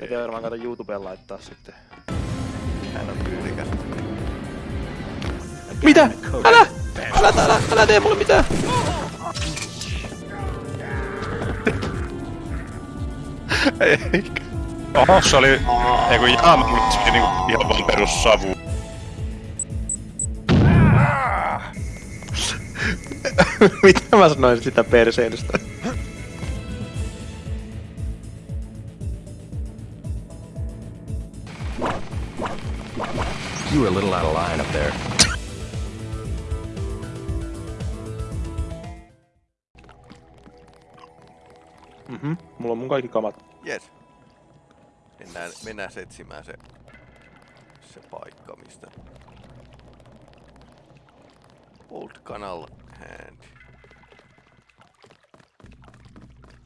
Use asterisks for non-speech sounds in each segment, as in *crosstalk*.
Pitää varmaan kato YouTubeen laittaa sitten. Hän on tyylikäs. Mitä? Älä! Älä, älä, älä tee mulle mitään! Eikä. Oho, se oli... Ei kun jaa, mutta se oli niinku ihan vaan perus savu. Mitä mä sanoin sitä perseilystä? You were a little out of line up there. Mhm, mulla on mun kaikki kamat. Jes. Mennään, mennään etsimään se, se paikka, mistä... Old Canal Hand.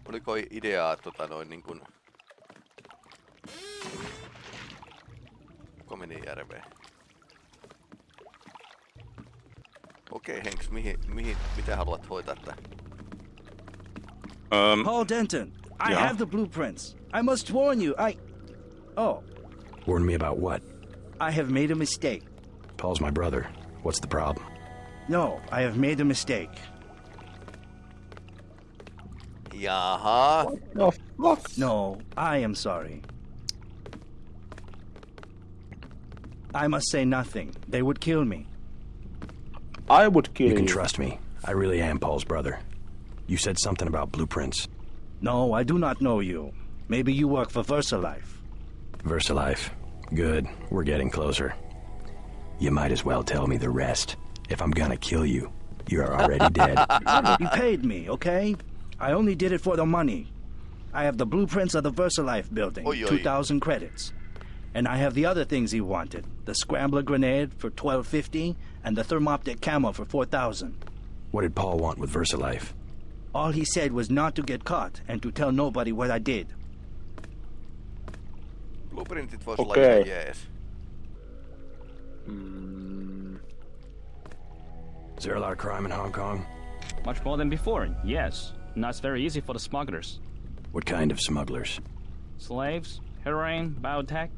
Oliko ideaa tota noin niin kuin... Kuka meni järveen? Okei Henks, mihin, mihin, mitä haluat hoitaa tää? Um, Paul Denton, I Yeah? have the blueprints. I must warn you, I. Oh, Warn me about what? I have made a mistake. Paul's my brother. What's the problem? No, I have made a mistake. Jaha. No fuck. No, I am sorry. I must say nothing. They would kill me. I would kill You you. can trust me. I really am Paul's brother. You said something about blueprints. No, I do not know you. Maybe you work for VersaLife. VersaLife. Good. We're getting closer. You might as well tell me the rest. If I'm gonna kill you, you're already *laughs* dead. you paid me, okay? I only did it for the money. I have the blueprints of the VersaLife building, Oi, oi. 2,000 credits. And I have the other things he wanted the Scrambler grenade for 1250 and the thermoptic camo for 4,000. What did Paul want with VersaLife? All he said was not to get caught and to tell nobody what I did. Blueprintit vois olla Okei. ihan jees. Hmm. Is there a lot of crime in Hong Kong? Much more than before, yes. Now it's very easy for the smugglers. What kind of smugglers? Slaves, heroin, biotech.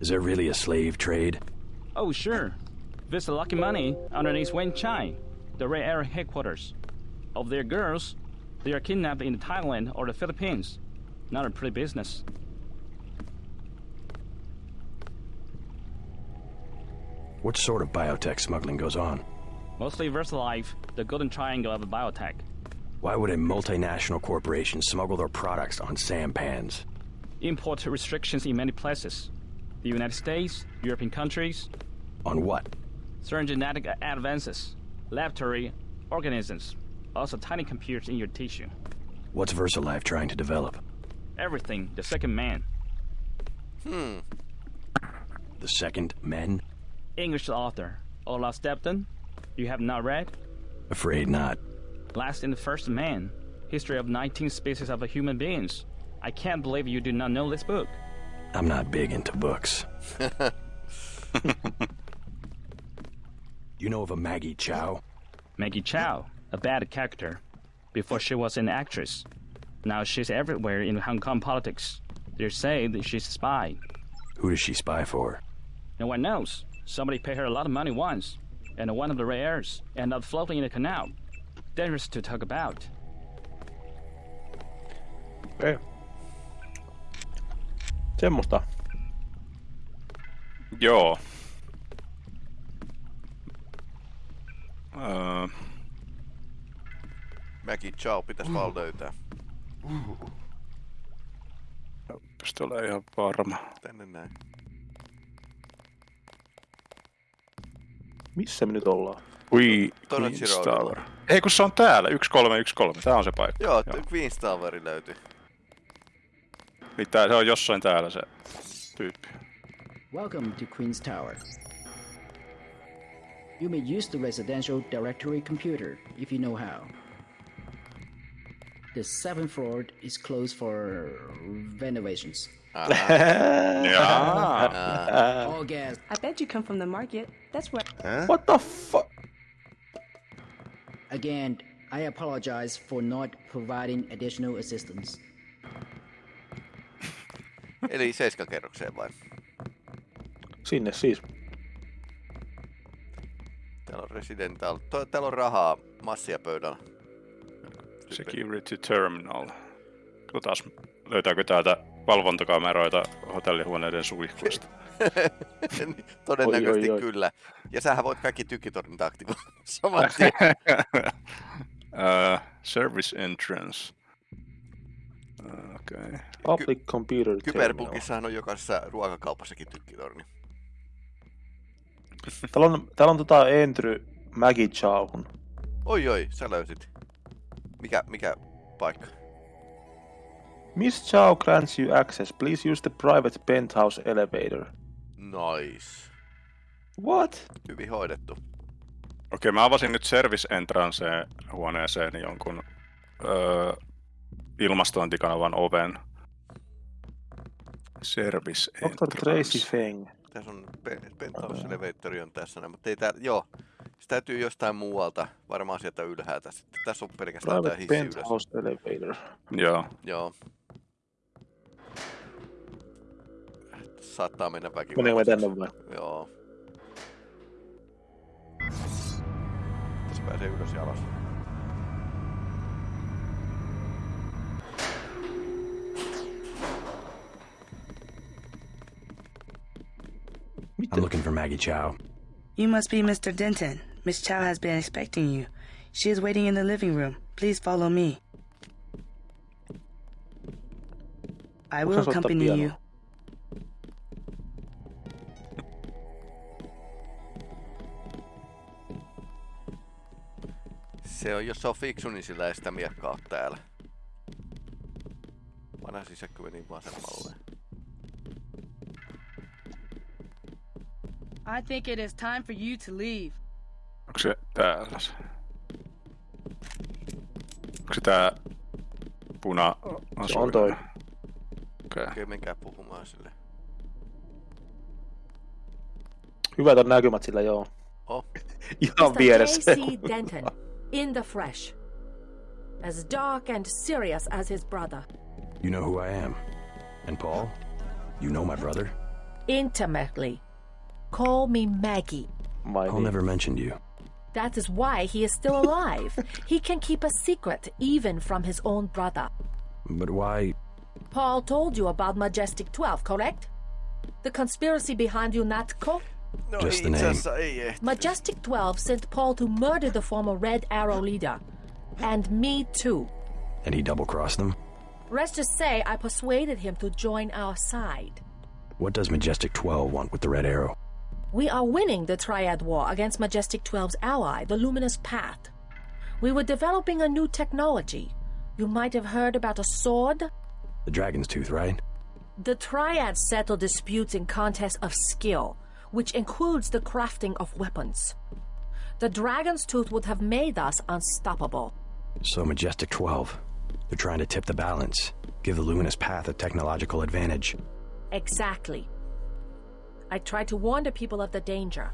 Is there really a slave trade? Oh, sure. Visit Lucky Money underneath Wen Chai, the Ray Area headquarters. Of their girls, they are kidnapped in Thailand or the Philippines. Not a pretty business. What sort of biotech smuggling goes on? Mostly VersaLife, the golden triangle of biotech. Why would a multinational corporation smuggle their products on sampans? Import restrictions in many places. The United States, European countries, On what? Certain genetic advances, laboratory organisms, also tiny computers in your tissue. What's VersaLife trying to develop? Everything, the second man. Hmm. The second man? English author, Olaf Stepton. You have not read? Afraid not. Last and the First Man, History of 19 Species of Human Beings. I can't believe you do not know this book. I'm not big into books. *laughs* *laughs* you know of a Maggie Chow? Maggie Chow, a bad character. Before she was an actress. Now she's everywhere in Hong Kong politics. They say that she's a spy. Who does she spy for? No one knows. Somebody paid her a lot of money once, and one of the rares ended up floating in the canal. Dangerous to talk about. Okei. Semmosta. joo. Öö, Mäkin ciao, pitäis vaan löytää. pistä ole ihan varma. Tänne näin. Missä me nyt ollaan? Queen's. Tower. Ei kun se on täällä, 1313. Tää on se paikka. Joo, Joo. Queen's Toweri löytyi. Niin tää, se on jossain täällä se tyyppi. Welcome to Queen's Tower. You may use the residential directory computer if you know how. The seventh floor is closed for renovations. Uh-huh. *laughs* Jaa. Ah. All gas. I bet you come from the market. That's where. What the fuck? Again, I apologize for not providing additional assistance. Eli seiskakerrokseen vai? Sinne siis. Täällä on Residential. Täällä on rahaa massia pöydällä. Security Terminal. Katsotaan, löytääkö täältä valvontakameroita hotellihuoneiden suihkuista. *laughs* Todennäköisesti Oi, oi, oi. kyllä. Ja sähän voit kaikki tykitornit aktivoida *laughs* saman tien. uh, *laughs* service entrance. Uh, Okei. Okay. Public computer terminal. Kyberpunkissahan on jokaisessa ruokakaupassakin tykkitorni. Täällä on, täällä on tota entry Maggie Chowhun. Oi oi, sä löysit. Mikä, mikä paikka? Miss Chow grants you access. Please use the private penthouse elevator. Nice. What? Hyvin hoidettu. Okei, mä avasin nyt service entrance huoneeseen jonkun öö, ilmastointikanavan oven. Service Dr. Tracy entrance. Feng. Tässä on pe- penthouse elevator on tässä, näin, mutta ei tää, joo. Se täytyy jostain muualta, varmaan sieltä ylhäältä sitten. Tässä on pelkästään tää Private hissi ylös. penthouse elevator. Joo. Joo. Saattaa mennä Meneekö väkivallan. me tänne vai? Joo. Tässä pääsee ylös ja alas. Maggie Chow. You must be Mr. Denton. Miss Chow has been expecting you. She is waiting in the living room. Please follow me. I will Onko se soittaa accompany you. Se on, jos se on fiksu, niin sillä ei sitä miekkaa ole täällä. Vanha sisäkkö meni vasemmalle. I think it is time for you to leave. Onko se täällä se? Onko se tää puna Se on toi. Okei. Okei, menkää puhumaan sille. Hyvät on näkymät sillä, joo. Oh, *laughs* Ihan vieressä. J.C. Denton, in the fresh. As dark and serious as his brother. You know who I am. And Paul? You know my brother? Intimately. Call me Maggie. My Paul never mentioned you. That is why he is still alive. he can keep a secret even from his own brother. But why? Paul told you about Majestic 12, correct? The conspiracy behind UNATCO? no Just the name. asiassa ei ehti. Majestic 12 sent Paul to murder the former Red Arrow leader. And me too. And he double crossed them? Let's just say I persuaded him to join our side. What does Majestic 12 want with the Red Arrow? We are winning the Triad War against Majestic 12's ally, the Luminous Path. We were developing a new technology. You might have heard about a sword. The Dragon's Tooth, right? The Triad settle disputes in contests of skill, which includes the crafting of weapons. The Dragon's Tooth would have made us unstoppable. So Majestic 12. They're trying to tip the balance, give the Luminous Path a technological advantage. Exactly. I tried to warn the people of the danger.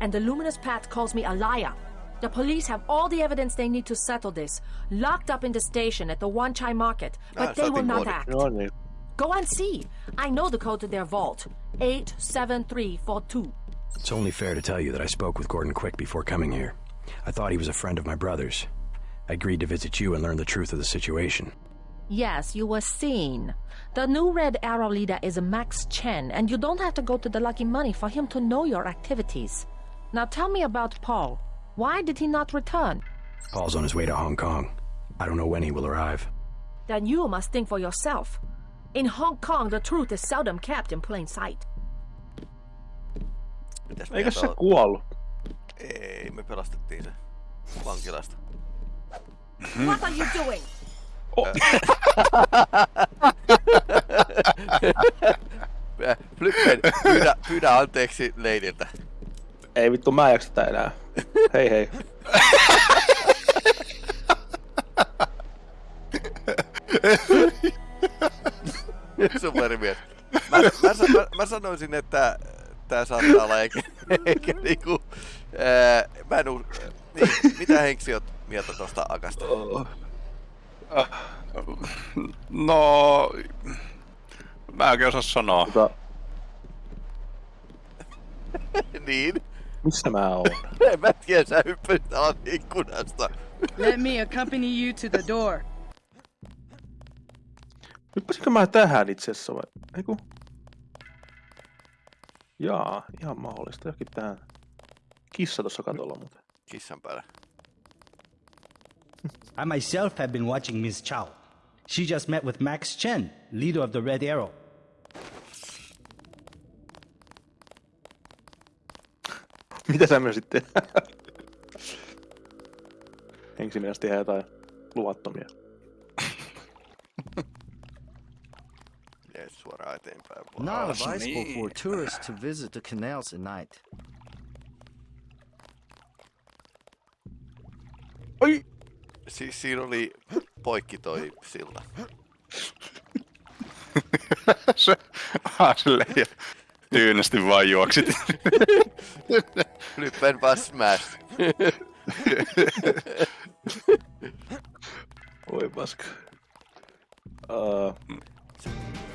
And the Luminous Path calls me a liar. The police have all the evidence they need to settle this, locked up in the station at the Wan Chai market, but Ah, they will not more. act. No niin. Go and see. I know the code to their vault 87342. It's only fair to tell you that I spoke with Gordon Quick before coming here. I thought he was a friend of my brother's. I agreed to visit you and learn the truth of the situation. Yes, you were seen. The new Red Arrow leader is Max Chen, and you don't have to go to the Lucky Money for him to know your activities. Now tell me about Paul. Why did he not return? Paul's on his way to Hong Kong. I don't know when he will arrive. Then you must think for yourself. In Hong Kong, the truth is seldom kept in plain sight. Mitäs Eikö mieltä se oot? kuollut? Ei, me pelastettiin se vankilasta. What are you doing? Äh, Flippen, pyydä, pyydä anteeksi leidiltä. Ei vittu, mä en jaksa tätä enää. Hei hei. Superimies. Mä, mä, mä, mä, sanoisin, että tää saattaa olla eikä, eikä niinku... Ää, mä en us... Niin, mitä Henksi oot mieltä tosta Akasta? No... Mä oikein osaa sanoa. Tota, *laughs* niin. missä mä oon? *laughs* En mä tiedä, sä hyppäsit alas ikkunasta. Let me accompany you to the door. Hyppäsinkö mä tähän itse asiassa vai? Eiku. Jaa, ihan mahdollista. Jokin tähän. Kissa tuossa katolla muuten. Kissan päällä. *laughs* I myself have been watching Miss Chow. She just met with Max Chen, leader of the Red Arrow. *laughs* Mitä sä myös sitten? *laughs* Henksi tehdä jotain luvattomia. Jees, suoraan eteenpäin. Not advisable for tourists to visit the canals at night. Siis siinä oli poikki toi silta. *laughs* se, ah, ja tyynesti vaan juoksit. *laughs* Flippen vaan smash. *laughs* Oi paska. Uh,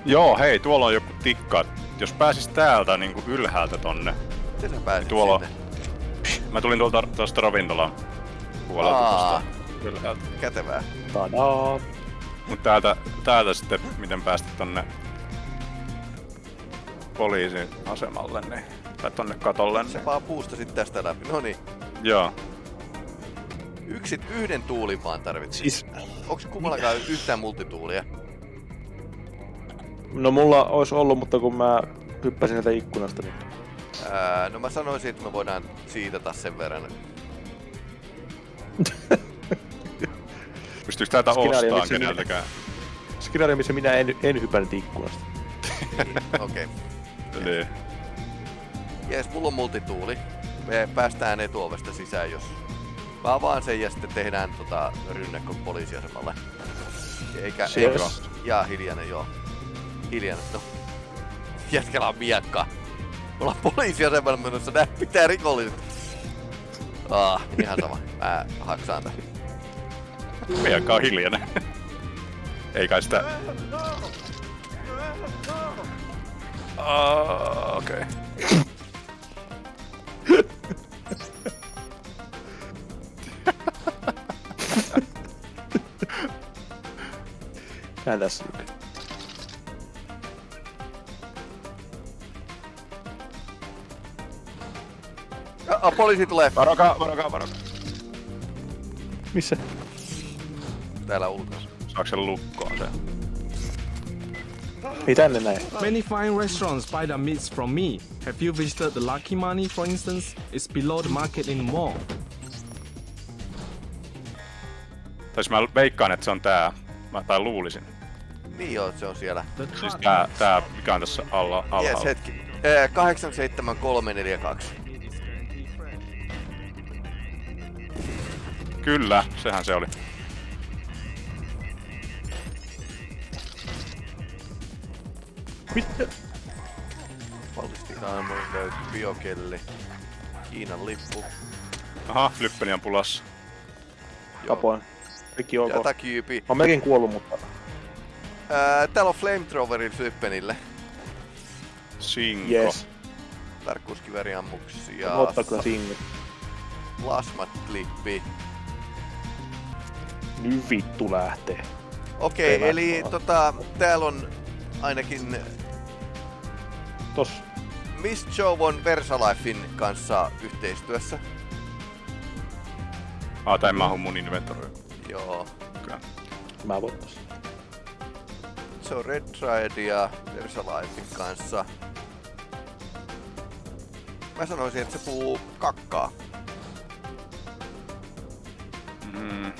Joo, hei, tuolla on joku tikka. Jos pääsis täältä niin kuin ylhäältä tonne. Miten sä pääsit Tuolla sinne? Mä tulin tuolta tuosta ravintolan puolelta Aa. tuosta ylhäältä. Kätevää. tadaa! Mut täältä, täältä sitten, miten päästä tonne poliisin asemalle, niin, tai tonne katolle, Se niin, vaan puustasit tästä läpi. No niin. joo. Yksit yhden tuulin vaan tarvitsit. Siis, Onks kummallakaan yhtään multituulia? no mulla olisi ollut, mutta kun mä hyppäsin sieltä ikkunasta, niin Ää, no mä sanoisin, että me voidaan siitata sen verran. *laughs* Pystyykö täältä miksi minä- keneltäkään? skenaario, missä minä en, en hypännyt ikkunasta. Okei. Okay. *laughs* Niin. Jees, mulla on multituuli. Me päästään etuovesta sisään, jos... Mä avaan sen ja sitten tehdään tota rynnäkkö poliisiasemalle. Eikä... Yes. eikä ja hiljainen, joo. Hiljainen, no. Jätkällä on miekka. Me ollaan poliisiasemalla menossa, nää pitää rikolliset. Ah, ihan sama. Mä haksaan tän. Miekka on hiljainen. Ei kai sitä... Uh, okei. Okay. Näin tässä lukee. Poliisi tulee. Varokaa, varokaa, varokaa. Missä? Täällä ulkona. Saako se lukkoon se? Ei tänne näin. Many fine restaurants buy their meats from me. Have you visited the Lucky Money, for instance? It's below the market in the mall. Tai mä veikkaan, että se on tää. Mä, tai luulisin. Niin joo, se on siellä. Siis tää, tää mikä on tässä alla, alhaalla. Jes, hetki. Ee, 87342. Kyllä, sehän se oli. Mitä? Valmistikaamon löytyy biokelli. Kiinan lippu. Aha, Flippeli on pulassa. Kapoin. Kaikki ok. Jatakyypi. Mä oon melkein kuollut, mutta Ää, täällä on flamethrowerin Flyppenille. Sinko. yes. Tarkkuuskiveriammuksia. Ottaa kyllä sinne. Plasmat klippi. Nyt vittu lähtee. Okei, Hyvä. eli tota, täällä on ainakin Tos. Miss Joe on Versalifein kanssa yhteistyössä. Ah, tää ei mahu mun inventoriin. Joo. Okay. Mä voin tossa. Se on Red Triadia Versalifein kanssa. Mä sanoisin, että se puhuu kakkaa. Mm.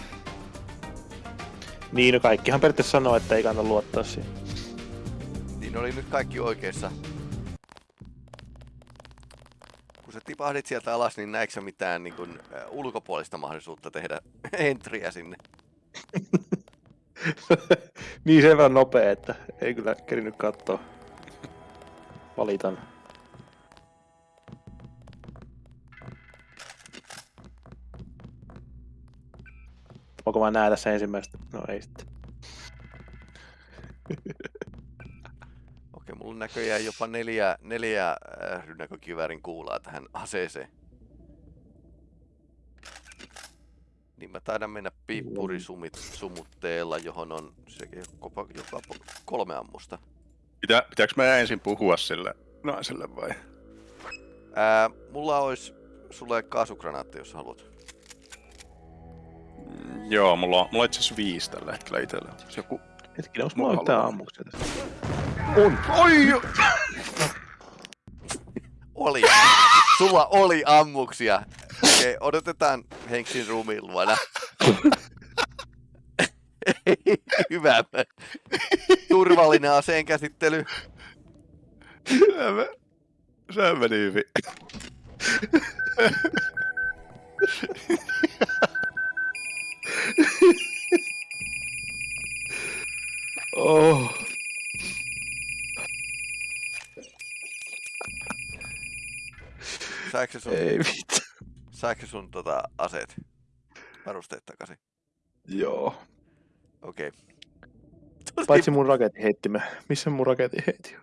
Niin, no kaikkihan periaatteessa sanoo, että ei kannata luottaa siihen. Niin oli nyt kaikki oikeassa. Tipahdit sieltä alas, niin näikö sä mitään niin äh, ulkopuolista mahdollisuutta tehdä *laughs* entriä sinne? *laughs* niin sen verran nopea, että ei kyllä kerinyt katsoa. Valitan. Voinko mä näe tässä ensimmäistä? No ei sitten. mulla on näköjään jopa neljä, neljä äh, rynnäkökiväärin kuulaa tähän aseeseen. Niin mä taidan mennä piippurisumit sumutteella, johon on sekin jopa, joka kolme ammusta. Pitä, pitääkö mä ensin puhua sille naiselle vai? Ää, mulla olisi sulle kaasukranaatti, jos haluat. Mm, joo, mulla on, mulla on itse asiassa viisi tällä hetkellä itsellä. Se joku... Hetkinen, onko mulla yhtään ammuksia tässä? On! Oi! Oli. Sulla oli ammuksia. Okei, okay, odotetaan Henksin ruumiin luona. Hyvä. Turvallinen aseen käsittely. Se meni hyvin. oh. Saiko sun, Ei vittu. saiko sun tota aseet, varusteet takaisin? Joo. Okei. Okay. Paitsi mun raketin heitti Missä mun raketin heitti on?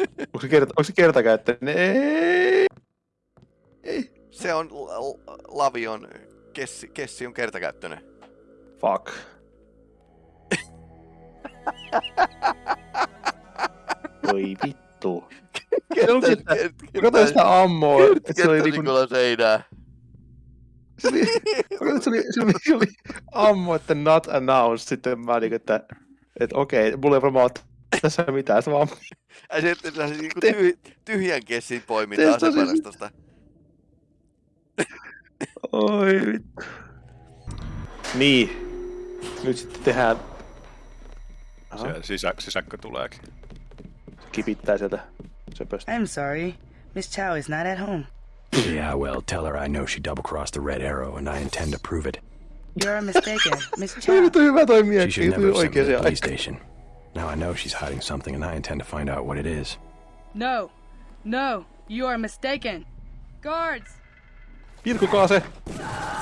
*laughs* onko se, kerta, onko se kertakäyttöinen? Ei. Ei. Se on Lavion kessi, kessi on kertakäyttöinen. Fuck. *laughs* Voi vittu. Kato sitä ammoa. Se oli niinku... seinää. Se oli, se oli, se oli, se oli ammo, että not announced. Sitten mä niinku, että, että okei, mulla ei varmaan tässä mitään. Se vaan... Ai se, että se niinku tyh, tyhjän kessin poiminta aseparastosta. Oi vittu. Niin. Nyt sitten tehdään... Se sisä, sisäkkö tuleekin. Kipittää sieltä söpöstä. I'm sorry. Miss Chow is not at home. Yeah, well, tell her I know she double-crossed the Red Arrow, and I intend to prove it. You're mistaken, *laughs* Miss Chow. She should never have sent me to the police station. Now I know she's hiding something, and I intend to find out what it is. No, no, you are mistaken. Guards! Pilkukaa se! Eh?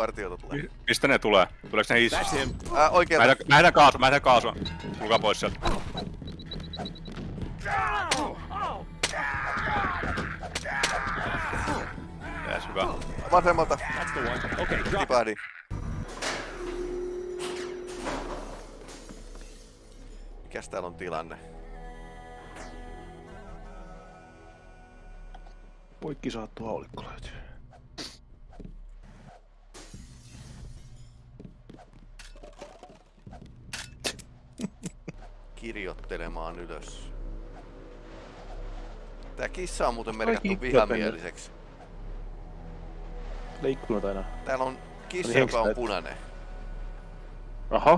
Vartiota tulee. Mistä ne tulee? Tuleeko ne hissusta? Äh, oikealta. Mä mä heitän kaasua, mä heitän kaasua. Tulkaa pois sieltä. Jees, hyvä. Vasemmalta. Tipahdin. Mikäs täällä on tilanne? Poikki saattu haulikko löytyy. Kirjoittelemaan ylös. Tää kissa on muuten merkattu vihamieliseksi. Leikkunut aina. Täällä on kissa, joka on punainen. Aha.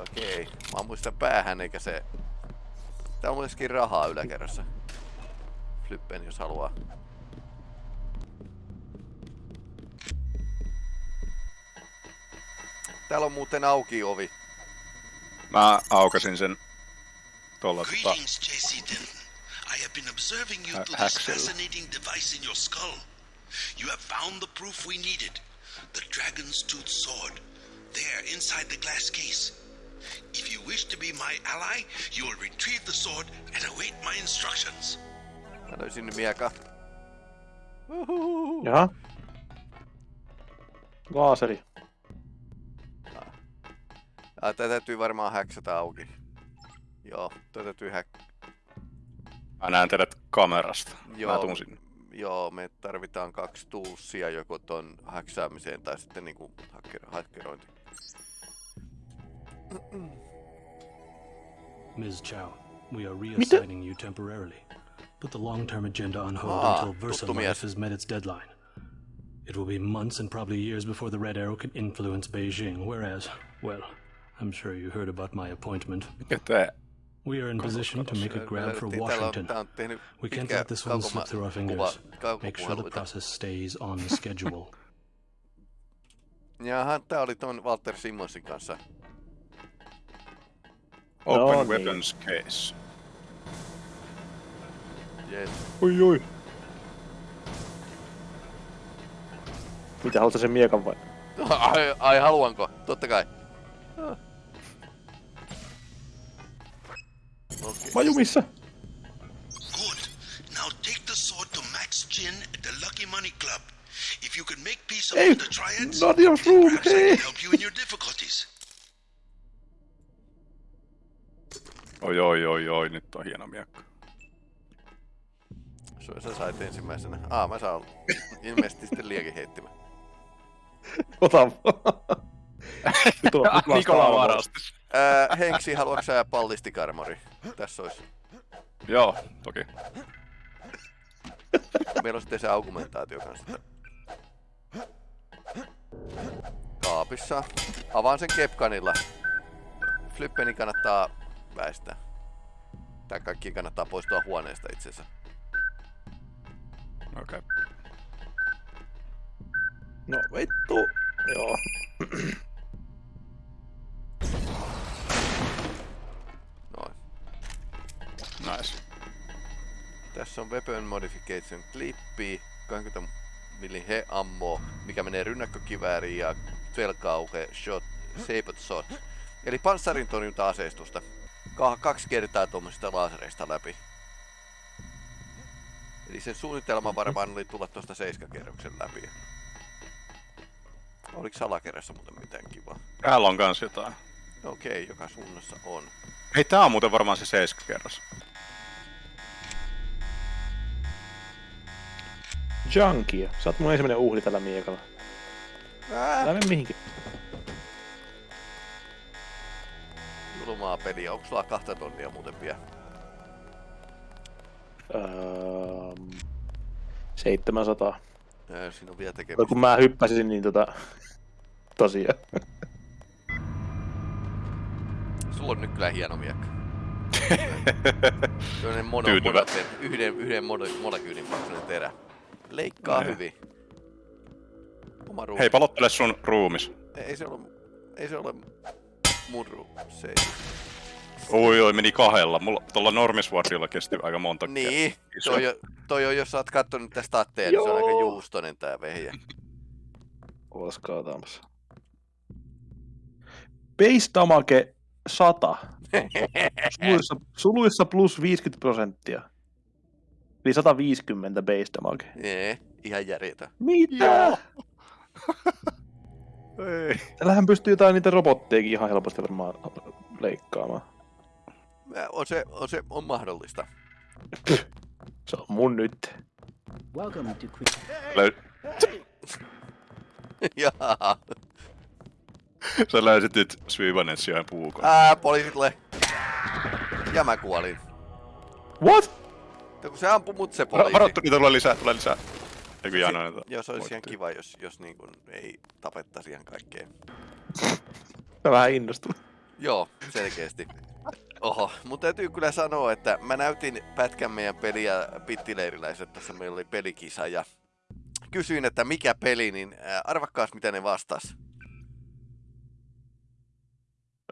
Okei. Okay. Mä muistan päähän eikä se... Täällä on myöskin rahaa yläkerrassa. Flippen jos haluaa. Täällä on muuten auki ovi. Mä aukasin sen tuolla tota... I have been observing you through this fascinating device in your skull. You have found the proof we needed. The Dragon's Tooth Sword. There, inside the glass case. If you wish to be my ally, you will retrieve the sword and await my instructions. Mä löysin mieka. Jaha. Laaseri. Ah, tää täytyy varmaan häksätä auki. Joo, tää täytyy häk... Mä näen teidät kamerasta. Joo, Mä tuun sinne. Joo, me tarvitaan kaksi tuussia joko ton häksäämiseen tai sitten niinku hacker, hackerointi. Ms. Chow, we are reassigning you temporarily. Put the long-term agenda on hold Ah, until Versa. Life has met its deadline. It will be months and probably years before the Red Arrow can influence Beijing, whereas, well, I'm sure you heard about my appointment. Mikä tää? We are in position to make a grab for Washington. We can't let this one slip through our fingers. Make sure the process stays on schedule. *laughs* Jaha, tää oli ton Walter Simmonsin kanssa. Open No niin. weapons case. Jees. Oi oi. Mitä, haluatko sen miekan vai? *laughs* Ai, ai haluanko? Totta kai. Okay. Mä jumissa. Good. Now take the sword to Max Chin at the Lucky Money Club. If you can make peace Hey, among the triads, not your room, perhaps I hey. can help you in your difficulties. Oi, oi, oi, oi, nyt on hieno miekka. Sua sä sait ensimmäisenä. Aa, mä saan ilmeisesti sitten liekin heittimä. Ota vaan. *laughs* Nikola varastus. Ää, Henksi, haluatko sä pallistikarmori? Tässä olisi. Joo, toki. Meillä on sitten se argumentaatio kanssa. Kaapissa. Avaan sen kepkanilla. Flippeni kannattaa väistää. Tää kaikki kannattaa poistua huoneesta itsensä. Okei. Okay. No vittu. Joo. Nice. Tässä on Weapon Modification klippi, 20 millin he ammo, mikä menee rynnäkkökivääriin ja velkauke shot, sabot shot. Eli panssarin torjunta-aseistusta. Ka- kaksi kertaa tuommoisista laasereista läpi. Eli sen suunnitelma varmaan oli tulla tuosta seiskakerroksen läpi. Oliko salakerrassa muuten mitään kivaa? Täällä on kans jotain. Okei, joka suunnassa on. Hei, tää on muuten varmaan se seiskakerros. Junkia. Sä oot mun ensimmäinen uhri tällä miekalla. Älä mene mihinkin. Julmaa peliä. Onko sulla kahta tonnia muuten vielä? Öö, 700. Ää, Siinä on vielä tekemistä. kun mä hyppäsin, niin tota... *laughs* Tosiaan. Sulla on nyt kyllä hieno miekka. *laughs* Sellainen mono, yhden, yhden mole- molekyylin paksuinen terä. Leikkaa Niin. hyvin. Oma ruumi. Hei, palottele sun ruumis. Ei se ole, ei se ole mun ruumi. Se ei. Oi, oi, meni kahdella. Mulla tuolla Normiswardilla kesti aika monta Niin, toi, on- toi on, jos sä oot kattonut tästä statteja, niin se on aika juustonen tää vehjä. Ootas kaataamassa. Base damage 100. *laughs* Suluissa, suluissa plus 50 prosenttia. Eli 150 base damage. Nee, ihan järjetön. Mitä? *laughs* Ei. Tällähän pystyy jotain niitä robottejakin ihan helposti varmaan leikkaamaan. On se, on se on mahdollista. Se on mun nyt. Welcome to Queen. Löy- *laughs* Jaa. Sä löysit nyt Svivanen sijaan puukon. Ää, poliisit tulee. Ja mä kuolin. What? Ja kun se ampui mut se poliisi. Varattu, niitä tulee lisää, tulee lisää. Eikö Si- Jano näitä? Joo, se olisi ihan kiva, jos, jos niin kuin ei tapettaisi ihan kaikkea. *laughs* Mä vähän innostun. Joo, selkeästi. Oho, mutta täytyy kyllä sanoa, että mä näytin pätkän meidän peliä pittileiriläiset, tässä meillä oli pelikisa ja kysyin, että mikä peli, niin ää, arvakkaas mitä ne vastas.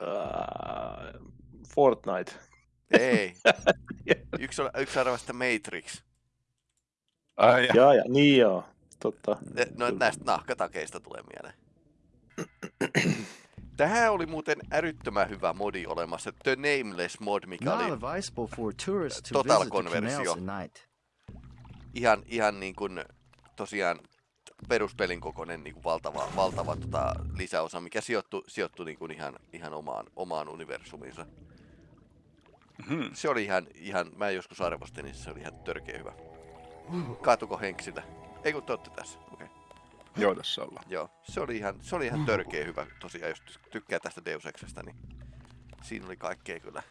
Uh, Fortnite. Ei. *laughs* Yksi, on- yksi arvasi, että Matrix. Ai, Jaa, ja, niin joo. Totta. Ne- No näistä nahkatakeista tulee mieleen. *clears throat* Tähän oli muuten älyttömän hyvä modi olemassa, The Nameless mod, mikä oli advisable for tourists to Total visit the canals konversio. at night. ihan, ihan niin kuin tosiaan peruspelin kokoinen niin kuin valtava, valtava tota, lisäosa, mikä sijoittui, sijoittui niin kuin ihan, ihan omaan, omaan universumiinsa. Hmm. Se oli ihan, ihan, mä joskus arvostin, niin se oli ihan törkeä hyvä. Kaatuko Henksillä? Ei kun te tässä, okei. Okay. Joo, tässä ollaan. Joo, se oli ihan, se oli ihan törkeä hyvä tosiaan, jos ty- tykkää tästä Deus Exestä, niin siinä oli kaikkea kyllä.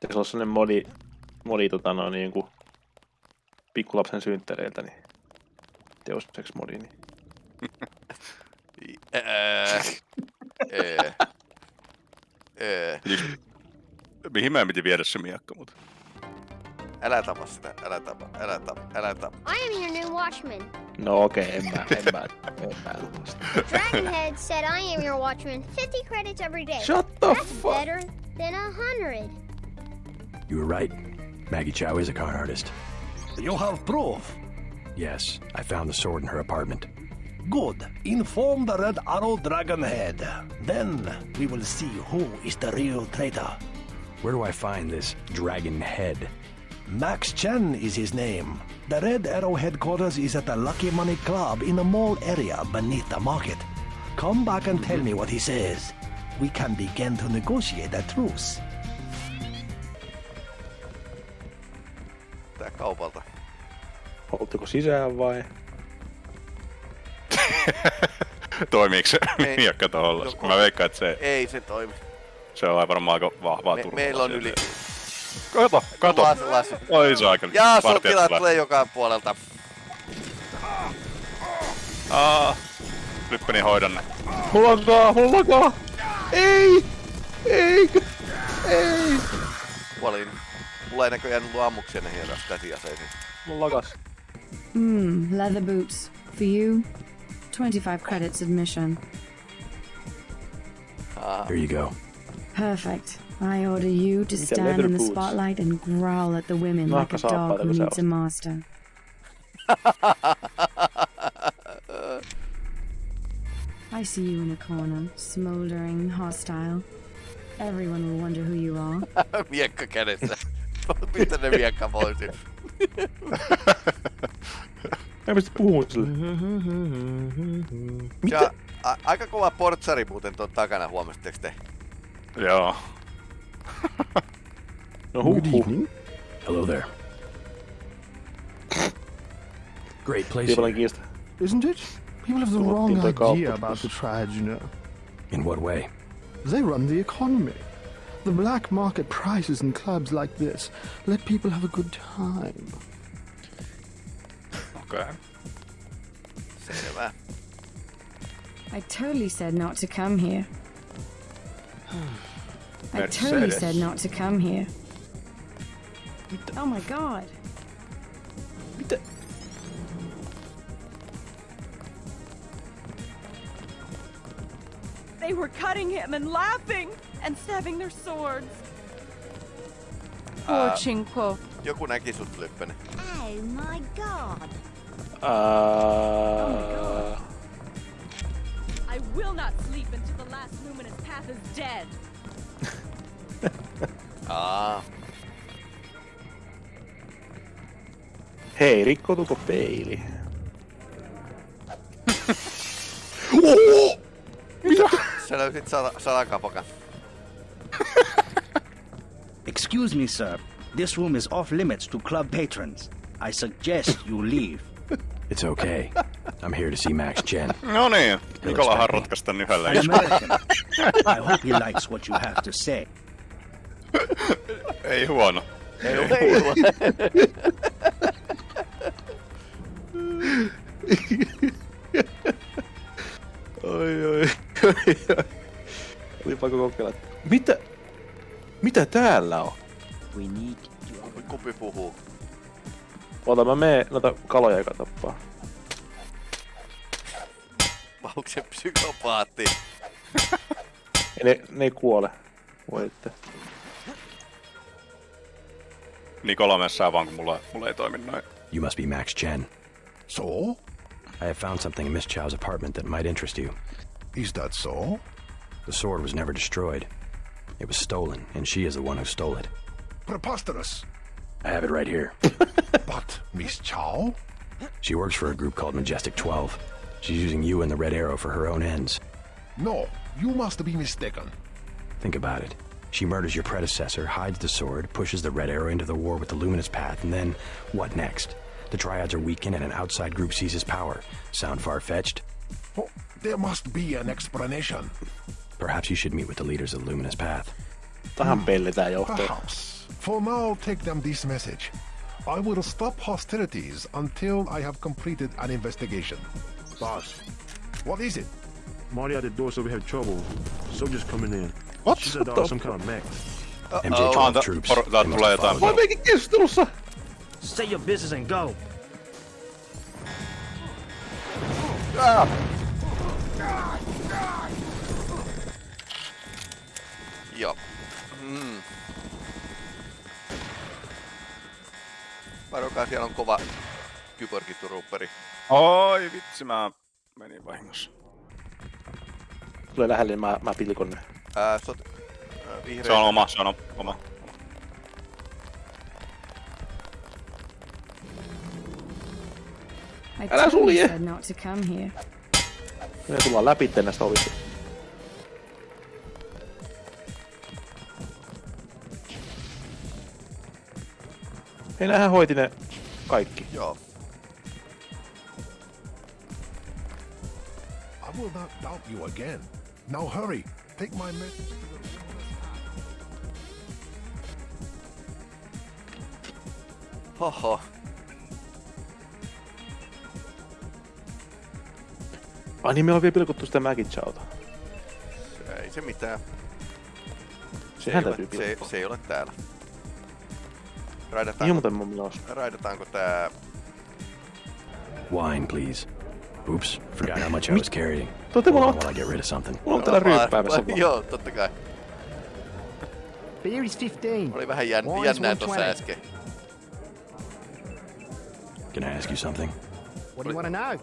Pitäisi olla sellainen modi, modi tota, no, niin kuin pikkulapsen synttäreiltä, niin Deus Ex modi, niin *laughs* Ää, ää, ää. Mihin mä piti viedä se miekka, mutta... Älä tapa sitä, älä tapa, älä tapa, älä tapa. I am your new watchman. No okei, okay, en mä, en mä, en mä tuosta. *laughs* Dragonhead said I am your watchman. 50 credits every day. Shut the That's fuck- better than a hundred. You were right. Maggie Chow is a con artist. You have proof. Yes, I found the sword in her apartment. Good. Inform the Red Arrow Dragonhead. Then we will see who is the real traitor. Where do I find this dragon head? Max Chen is his name. The Red Arrow headquarters is at the Lucky Money Club in the mall area beneath the market. Come back and tell me what he says. We can begin to negotiate a truce. Tää kaupalta. Oltteko sisään vai? *laughs* Toimiiko se Ei. miekka tuolla? Joko- Mä veikkaan, että se, Ei se toimi. se on varmaan aika vahvaa Me, turvaa. meillä on yli... Kato, kato. Lasi, lasi. Oi saakeli. Ja Vartijat sotilaat tulee. joka puolelta. Aa. Lyppeni hoidan ne. Mulla on kaa, mulla on kaa! Ei! Ei! Ei! Kuolin. Mulla ei näköjään ollut ammuksia näihin käsiaseisiin. Mulla lakas. Hmm, leather boots. For you, 25 credits admission. Ah. Here you go. Perfect. I order you to stand in the boots? spotlight and growl at the women like a dog who needs a master. *laughs* I see you in a corner, smoldering, hostile. Everyone will wonder who you are. miekka kädessä. Pistä ne miekka pois. Mä pysty puhumaan sille. Mm-hmm. Ja, a, aika kova portsari muuten tuon takana, huomasitteko te? Joo. No huh, huh. Hello there. Great place. Ei paljon here. kiista. Isn't it? People have the wrong idea about the trad, you know. In what way? They run the economy. The black market prices in clubs like this let people have a good time. Okei. Okay. Selvä. I totally said not to come here. I totally said not to come here. Oh my god. They were cutting him and laughing and stabbing their swords. Poor uh, Ää, Chinquo. Joku näki sut, Lyppönen. Oh my god. Uh, I will not sleep until the last luminous path is dead. Aa. hei, rikkoutuuko peili? Sä löysit sala, salakapakan. Excuse me, sir. This room is off limits to club patrons. I suggest you leave. It's okay. I'm here to see Max Chen. No niin, Nikolahan rotkasi tän yhdellä. I hope he likes what you have to say. Ei huono. Ei ole. Oi, oi, oi, oi. Oli pakko kokeilla. Mitä? Mitä täällä on? We need Kumpi puhuu? Ota mä menen noita kaloja joka tappaa. Se psykopaatti? *laughs* Ne, ne ei kuole. Voi että. Nikola messää vaan, kun mulla, mulla ei toimi noin. You must be Max Chen. So? I have found something in Miss Chow's apartment that might interest you. Is that so? The sword was never destroyed. It was stolen, and she is the one who stole it. Preposterous. I have it right here. *laughs* But Miss Chow? She works for a group called Majestic 12. She's using you and the Red Arrow for her own ends. No, you must be mistaken. Think about it. She murders your predecessor, hides the sword, pushes the Red Arrow into the war with the Luminous Path, and then what next? The Triads are weakened and an outside group seizes power. Sound far-fetched? Oh, there must be an explanation. Perhaps you should meet with the leaders of the Luminous Path. Tähän hmm. pellitään johtoon. Perhaps. For now, take them this message. I will stop hostilities until I have completed an investigation. Boss, What is it? Marty at the door so we have trouble. Soldiers coming in. What? She said What uh, some kind of mech. MJ12 Anta- troops. por- täältä They must tulee have jotain. followed Mä keskustelussa! Say your business and go. Ah! Varokaa, siellä on kova, kyborgiturupperi. Oi vitsi, mä menin vahingossa. Tulee lähelle, niin mä, mä pilkon ne. Ää, sot... Ää, vihreä... Se on oma, se on oma. I Älä sulje! said not to come here. Me tullaan läpi näistä ovista. Hei, nähän hoiti ne kaikki. Joo. I will not doubt you again. Now hurry. Take my message to the Hoho. Ai niin, me on vielä pilkottu sitä Maggie Chowta. Ei se mitään. Se Sehän ei, ole, se, se ei ole täällä. Niin Raidataanko, muuten mun mielestä. raidataanko tää... Wine, please. Oops, forgot how much I was carrying. Totta, Hold mulla on on- while I get rid of something. Mulla on täällä ryyppäämässä vaan. *laughs* Joo, totta kai. Beer is 15. Oli vähän jän, jännää tossa äsken. Can I ask you something? What do you want to know?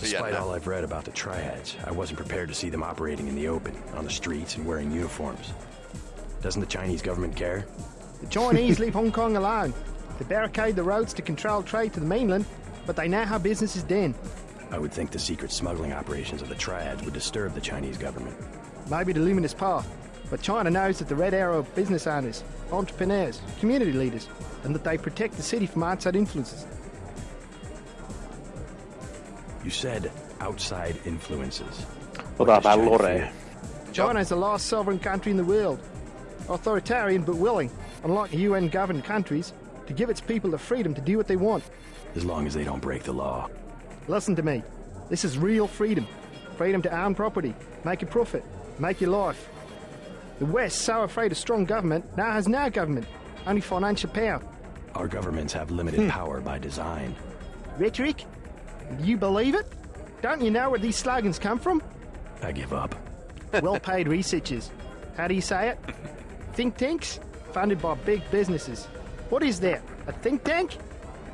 Despite all I've read about the triads, I wasn't prepared to see them operating in the open, on the streets, and wearing uniforms. Doesn't the Chinese government care? The Chinese leave Hong Kong alone. They barricade the roads to control trade to the mainland, but they know how business is done. I would think the secret smuggling operations of the triads would disturb the Chinese government. Maybe the luminous path, but China knows that the Red Arrow are business owners, entrepreneurs, community leaders, and that they protect the city from outside influences. You said outside influences. Otetaan vähän China China is the last sovereign country in the world. Authoritarian but willing, unlike UN governed countries, to give its people the freedom to do what they want. As long as they don't break the law. Listen to me. This is real freedom. Freedom to own property, make a profit, make your life. The West, so afraid of strong government, now has no government, only financial power. Our governments have limited hmm. power by design. Rhetoric? Do you believe it? Don't you know where these slogans come from? I give up. well paid researchers. How do you say it? *laughs* Think tanks? Funded by big businesses. What is that? A think tank?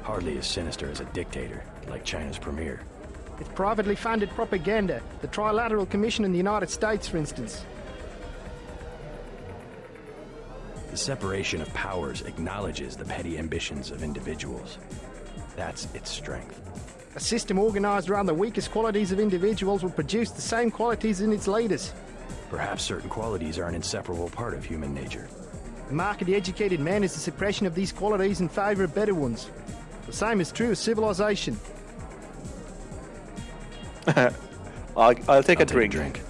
Hardly as sinister as a dictator, like China's premier. It's privately funded propaganda. The Trilateral Commission in the United States, for instance. The separation of powers acknowledges the petty ambitions of individuals. That's its strength. A system organized around the weakest qualities of individuals will produce the same qualities in its leaders. Perhaps certain qualities are an inseparable part of human nature. The mark of the educated man is the suppression of these qualities in favor of better ones. The same is true of civilization. *laughs* I'll, I'll take a I'll drink. drink.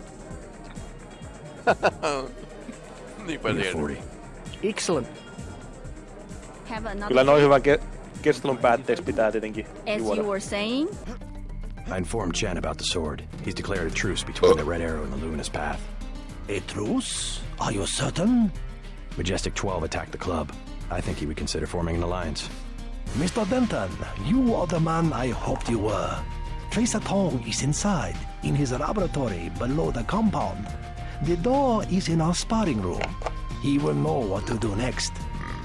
*laughs* Niinpä You're 40. Excellent. Kyllä noin hyvän ke- keskustelun päätteeksi pitää tietenkin As juoda. you were saying, I informed Chen about the sword. He's declared a truce between the oh. Red Arrow and the Luminous Path. A truce? Are you certain? Majestic 12 attacked the club. I think he would consider forming an alliance. Mr. Denton, you are the man I hoped you were. Tracer Tong is inside, in his laboratory below the compound. The door is in our sparring room. He will know what to do next.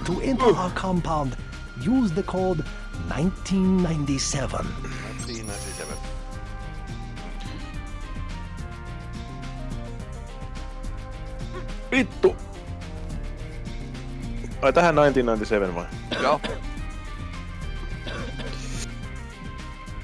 To enter our compound, use the code 1997. Siinä sisällä. Vittu! Ai tähän 1997 vai? Joo.